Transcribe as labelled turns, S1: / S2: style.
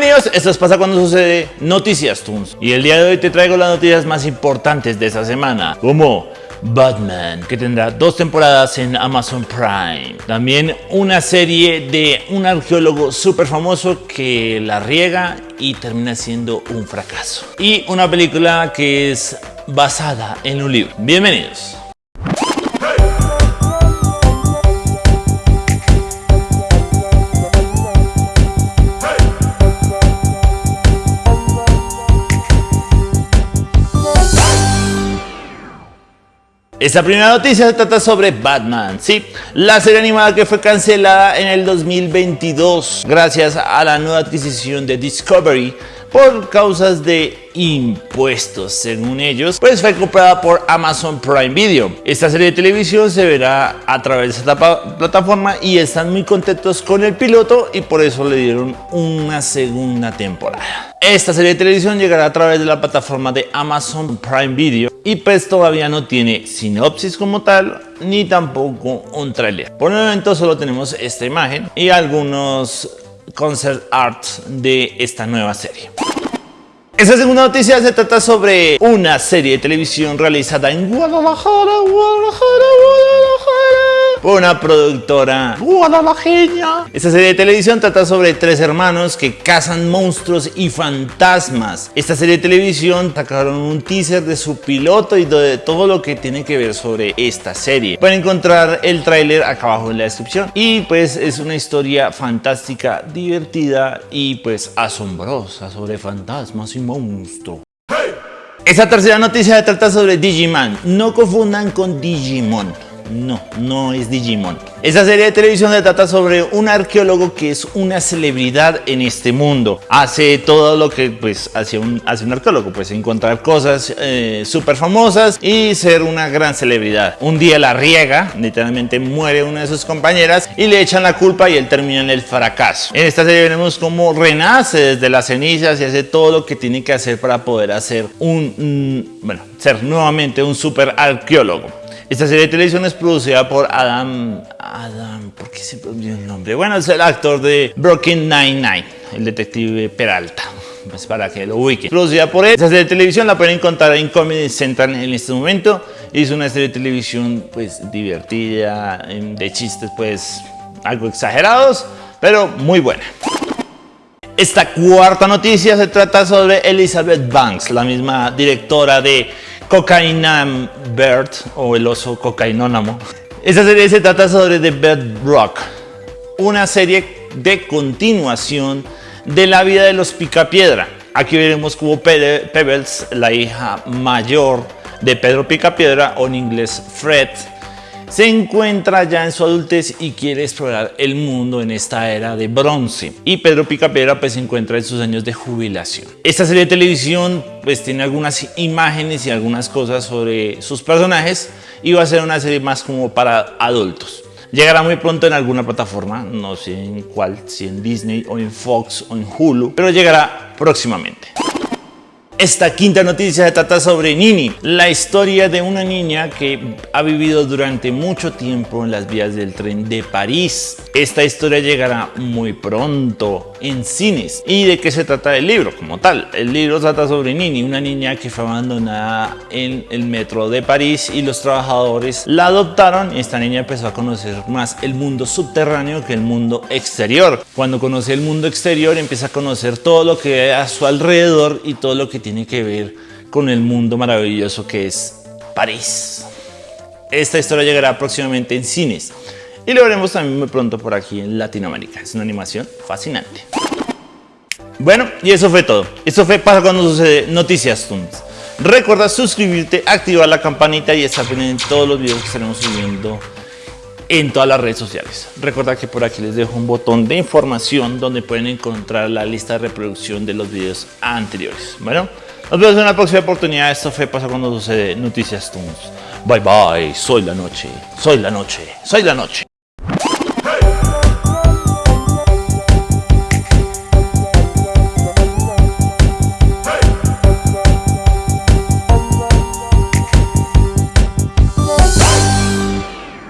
S1: Bienvenidos, esto es Pasa Cuando Sucede Noticias Toons. Y el día de hoy te traigo las noticias más importantes de esta semana Como Batman, que tendrá dos temporadas en Amazon Prime. También una serie de un arqueólogo súper famoso que la riega y termina siendo un fracaso. Y una película que es basada en un libro. Bienvenidos Esta primera noticia se trata sobre Batman, sí, la serie animada que fue cancelada en el 2022 gracias a la nueva adquisición de Discovery por causas de impuestos, según ellos, pues fue comprada por Amazon Prime Video. Esta serie de televisión se verá a través de esta plataforma y están muy contentos con el piloto y por eso le dieron una segunda temporada. Esta serie de televisión llegará a través de la plataforma de Amazon Prime Video y pues todavía no tiene sinopsis como tal ni tampoco un trailer. Por el momento solo tenemos esta imagen y algunos concept art de esta nueva serie. Esta segunda noticia se trata sobre una serie de televisión realizada en Guadalajara, Guadalajara, Guadalajara una productora guadalajeña. Esta serie de televisión trata sobre tres hermanos que cazan monstruos y fantasmas. Esta serie de televisión sacaron un teaser de su piloto y de todo lo que tiene que ver sobre esta serie. Pueden encontrar el tráiler acá abajo en la descripción. Y pues es una historia fantástica, divertida y pues asombrosa sobre fantasmas y monstruos. Esta tercera noticia trata sobre Digimon. No confundan con Digimon. No, no es Digimon. Esta serie de televisión se trata sobre un arqueólogo que es una celebridad en este mundo. Hace todo lo que pues hace un, arqueólogo, pues encontrar cosas eh, súper famosas y ser una gran celebridad. Un día la riega, literalmente muere una de sus compañeras y le echan la culpa y él termina en el fracaso. En esta serie veremos cómo renace desde las cenizas y hace todo lo que tiene que hacer para poder hacer un, mm, bueno, ser nuevamente un super arqueólogo. Esta serie de televisión es producida por Adam... Adam... ¿Por qué se olvidó el nombre? Bueno, es el actor de Broken Nine-Nine, el detective Peralta. Pues para que lo ubiquen. Producida por él. Esta serie de televisión la pueden encontrar en Comedy Central en este momento. Es una serie de televisión pues divertida, de chistes pues algo exagerados, pero muy buena. Esta cuarta noticia se trata sobre Elizabeth Banks, la misma directora de Cocaine Bird o el oso cocainónamo. Esta serie se trata sobre The Bedrock, una serie de continuación de la vida de los Picapiedra. Aquí veremos cómo Pebbles, la hija mayor de Pedro Picapiedra, o en inglés Fred, se encuentra ya en su adultez y quiere explorar el mundo en esta era de bronce. Y Pedro Picapiedra pues se encuentra en sus años de jubilación. Esta serie de televisión pues tiene algunas imágenes y algunas cosas sobre sus personajes y va a ser una serie más como para adultos. Llegará muy pronto en alguna plataforma, no sé en cuál, si en Disney o en Fox o en Hulu, pero llegará próximamente. Esta quinta noticia trata sobre Nini, la historia de una niña que ha vivido durante mucho tiempo en las vías del tren de París. Esta historia llegará muy pronto en cines. ¿Y de qué se trata el libro como tal? El libro trata sobre Nini, una niña que fue abandonada en el metro de París y los trabajadores la adoptaron y esta niña empezó a conocer más el mundo subterráneo que el mundo exterior. Cuando conoce el mundo exterior empieza a conocer todo lo que hay a su alrededor y todo lo que tiene que ver con el mundo maravilloso que es París. Esta historia llegará próximamente en cines y lo veremos también muy pronto por aquí en Latinoamérica. Es una animación fascinante. Bueno, y eso fue todo. Eso fue para cuando sucede Noticias Tunes. Recuerda suscribirte, activar la campanita y estar pendiente en todos los videos que estaremos subiendo en todas las redes sociales. Recuerda que por aquí les dejo un botón de información donde pueden encontrar la lista de reproducción de los videos anteriores. Bueno, nos vemos en una próxima oportunidad. Esto fue Pasa Cuando Sucede Noticias Tunes. Bye bye, soy la noche, soy la noche, soy la noche.